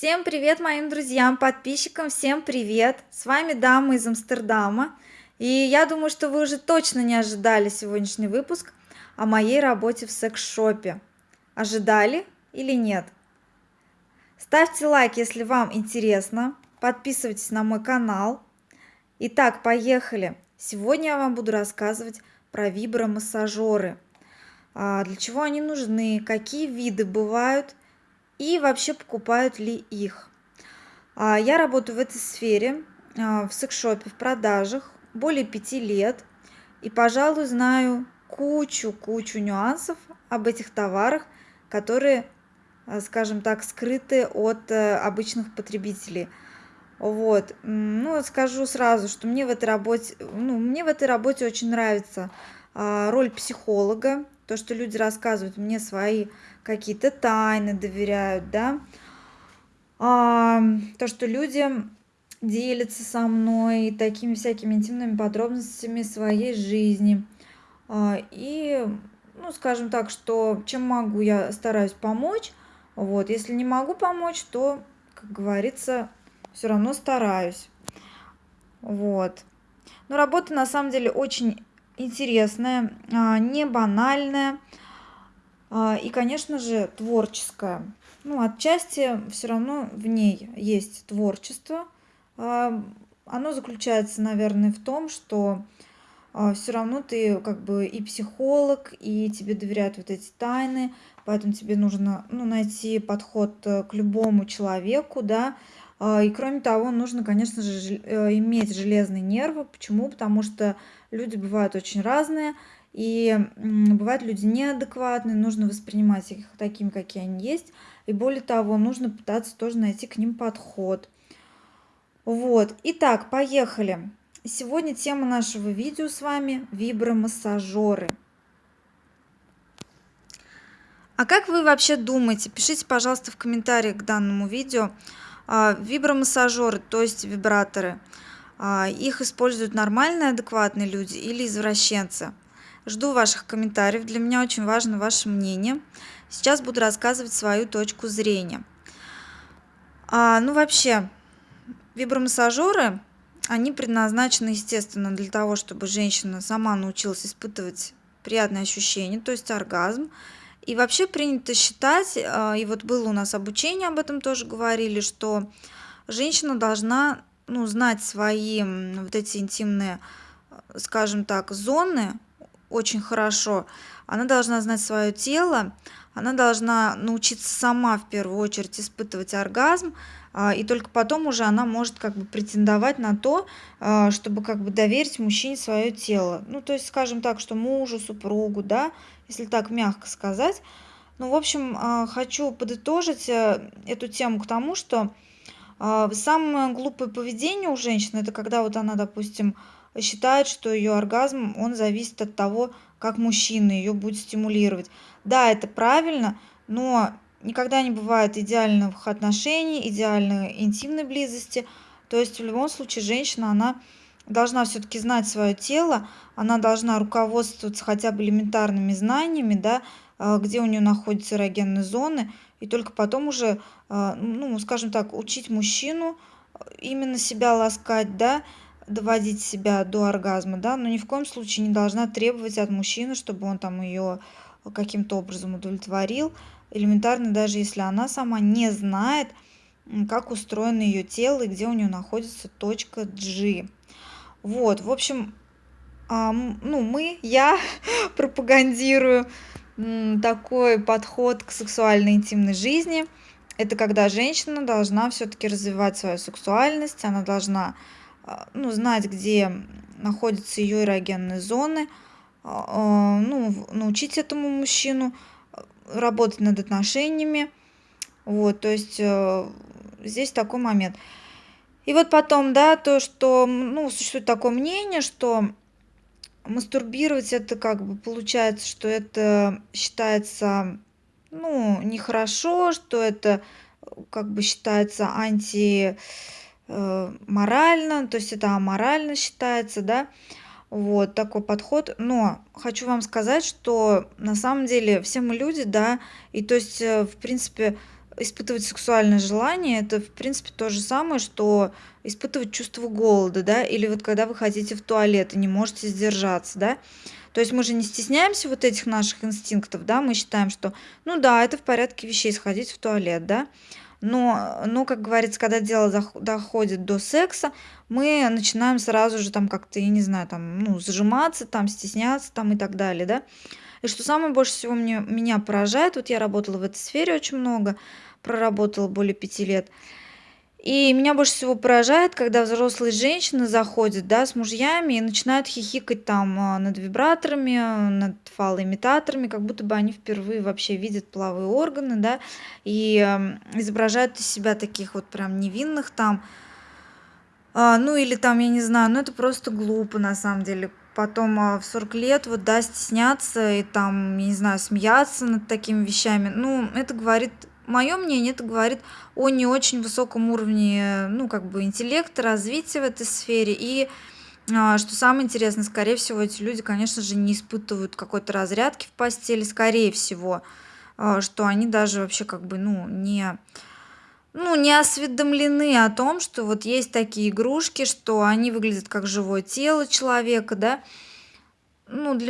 Всем привет моим друзьям, подписчикам, всем привет! С вами Дама из Амстердама. И я думаю, что вы уже точно не ожидали сегодняшний выпуск о моей работе в секс-шопе. Ожидали или нет? Ставьте лайк, если вам интересно. Подписывайтесь на мой канал. Итак, поехали. Сегодня я вам буду рассказывать про вибромассажеры. А, для чего они нужны, какие виды бывают и вообще покупают ли их. А, я работаю в этой сфере, а, в секс-шопе, в продажах более пяти лет. И, пожалуй, знаю кучу-кучу нюансов об этих товарах, которые, а, скажем так, скрыты от э, обычных потребителей. Вот, ну, скажу сразу, что мне в этой работе, ну, мне в этой работе очень нравится роль психолога, то, что люди рассказывают мне свои какие-то тайны, доверяют, да, а, то, что люди делятся со мной такими всякими интимными подробностями своей жизни. А, и, ну, скажем так, что чем могу, я стараюсь помочь. Вот, если не могу помочь, то, как говорится, все равно стараюсь. Вот. Но работа на самом деле очень интересная, а, не банальная и, конечно же, творческая. Ну, отчасти все равно в ней есть творчество. А, оно заключается, наверное, в том, что все равно ты как бы и психолог, и тебе доверяют вот эти тайны, поэтому тебе нужно ну, найти подход э, к любому человеку, да, и кроме того, нужно, конечно же, э, иметь железные нервы. Почему? Потому что люди бывают очень разные, и бывают люди неадекватные, нужно воспринимать их такими, какие они есть. И более того, нужно пытаться тоже найти к ним подход. Вот, итак, поехали. Сегодня тема нашего видео с вами – вибромассажеры. А как вы вообще думаете? Пишите, пожалуйста, в комментариях к данному видео. А, вибромассажеры, то есть вибраторы – а, их используют нормальные, адекватные люди или извращенцы. Жду ваших комментариев, для меня очень важно ваше мнение. Сейчас буду рассказывать свою точку зрения. А, ну вообще, вибромассажеры, они предназначены, естественно, для того, чтобы женщина сама научилась испытывать приятные ощущения, то есть оргазм. И вообще принято считать, а, и вот было у нас обучение, об этом тоже говорили, что женщина должна ну, знать свои вот эти интимные, скажем так, зоны очень хорошо. Она должна знать свое тело, она должна научиться сама в первую очередь испытывать оргазм, а, и только потом уже она может как бы претендовать на то, а, чтобы как бы доверить мужчине свое тело. Ну, то есть, скажем так, что мужу, супругу, да, если так мягко сказать. Ну, в общем, а, хочу подытожить э, эту тему к тому, что самое глупое поведение у женщины это когда вот она, допустим, считает, что ее оргазм, он зависит от того, как мужчина ее будет стимулировать. Да, это правильно, но никогда не бывает идеальных отношений, идеальной интимной близости. То есть в любом случае женщина, она должна все-таки знать свое тело, она должна руководствоваться хотя бы элементарными знаниями, да, а, где у нее находятся эрогенные зоны, и только потом уже, а, ну, скажем так, учить мужчину именно себя ласкать, да, доводить себя до оргазма, да, но ни в коем случае не должна требовать от мужчины, чтобы он там ее каким-то образом удовлетворил, элементарно даже если она сама не знает, как устроено ее тело и где у нее находится точка G. Вот, в общем, ну, мы, я пропагандирую такой подход к сексуальной интимной жизни. Это когда женщина должна все-таки развивать свою сексуальность, она должна а, ну, знать, где находятся ее эрогенные зоны, а, а, ну, научить этому мужчину работать над отношениями. Вот, то есть э, здесь такой момент. И вот потом, да, то, что, ну, существует такое мнение, что мастурбировать это как бы получается, что это считается, ну, нехорошо, что это как бы считается анти э, морально, то есть это аморально считается, да, вот такой подход. Но хочу вам сказать, что на самом деле все мы люди, да, и то есть, э, в принципе, испытывать сексуальное желание- это, в принципе, то же самое, что испытывать чувство голода, да, или вот когда вы хотите в туалет и не можете сдержаться, да. То есть мы же не стесняемся вот этих наших инстинктов, да, мы считаем, что, ну да, это в порядке вещей- сходить в туалет, да. Но но, как говорится, когда дело дох доходит до секса, мы начинаем сразу же там как-то, я не знаю, там, ну, зажиматься, там, стесняться, там и так далее, да. И что самое больше всего мне меня поражает, вот я работала в этой сфере очень много, проработала более 5 лет. И меня больше всего поражает, когда взрослые женщины заходят, да, с мужьями и начинают хихикать там, а, над вибраторами, над фалоимитаторами, как будто бы они впервые вообще видят половые органы, да, и, изображают из себя таких вот прям невинных там. А, ну или там, я не знаю, ну это просто глупо на самом деле. Потом, а, в 40 лет вот, да, стесняться и там, я не знаю, смеяться над такими вещами. Ну, это говорит моё мнение, это говорит о не очень высоком уровне, ну, как бы интеллекта, развития в этой сфере. И, а, что самое интересное, скорее всего, эти люди, конечно же, не испытывают какой-то разрядки в постели, скорее всего, а, что они даже вообще как бы, ну, не ну, не осведомлены о том, что вот есть такие игрушки, что они выглядят как живое тело человека, да. Ну, для